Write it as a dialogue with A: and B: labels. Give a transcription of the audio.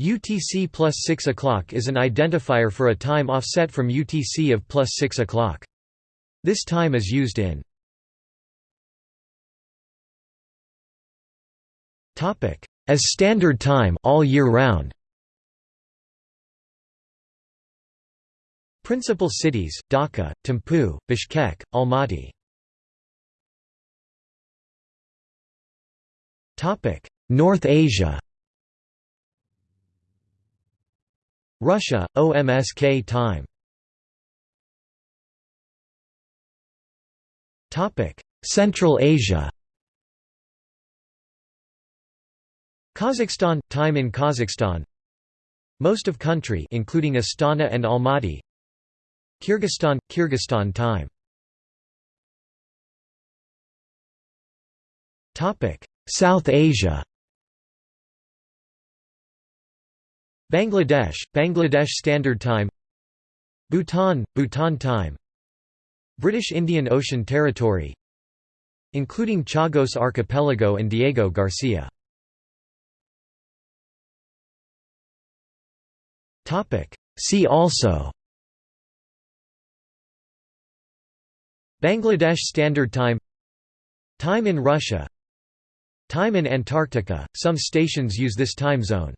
A: UTC plus 6 o'clock is an identifier for a time offset from UTC of plus 6 o'clock. This time is used in as standard time all year round. Principal cities: Dhaka, Thimphu, Bishkek, Almaty. North Asia. Russia, OMSK time. Central Asia. Kazakhstan – Time in Kazakhstan. Most of country including Astana and Almaty. Kyrgyzstan – Kyrgyzstan time. South Asia Bangladesh, Bangladesh Standard Time Bhutan, Bhutan Time British Indian Ocean Territory including Chagos Archipelago and Diego Garcia. See also Bangladesh Standard Time Time in Russia Time in Antarctica, some stations use this time zone